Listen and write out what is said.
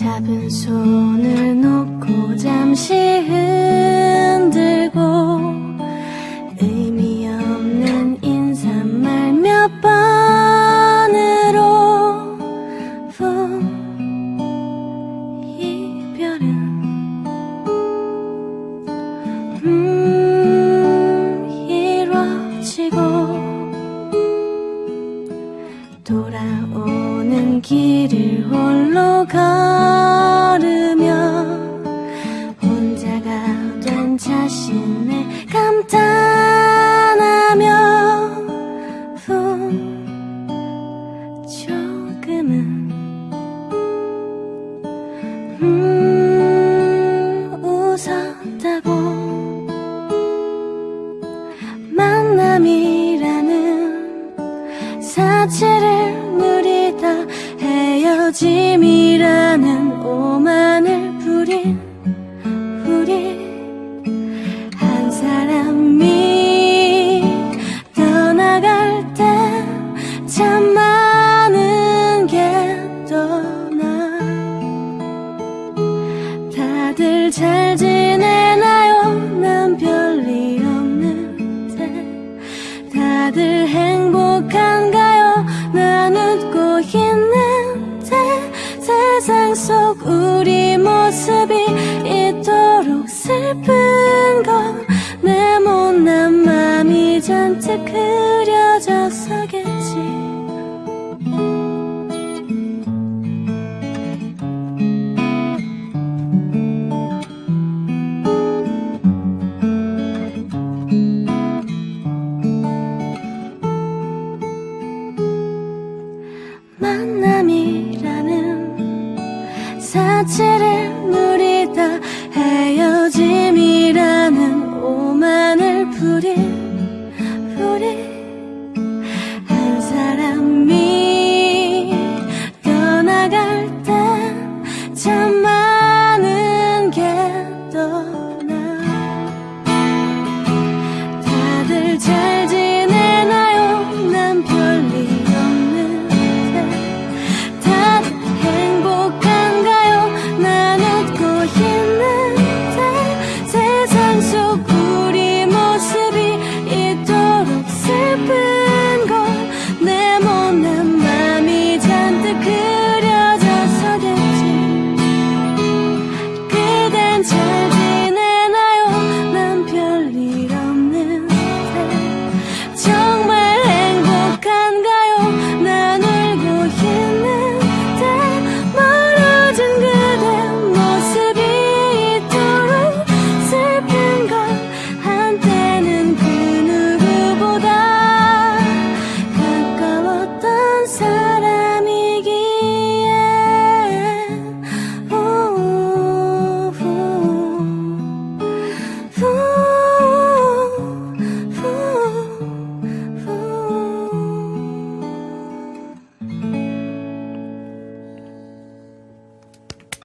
잡은 손을 놓고 잠시 흔들고 의미 없는 인사말 몇 번으로 본 이별은 음 이뤄지고 돌아오 는 길을 홀로 걸으며 혼자가 된 자신을 감탄하며 후 조금은 음 웃었다고 만남이라는 사치를 헤어짐이라는 오만을 부린 우리 한 사람이 떠나갈 때 참 많은 게 떠나. 다들 잘 지내 속에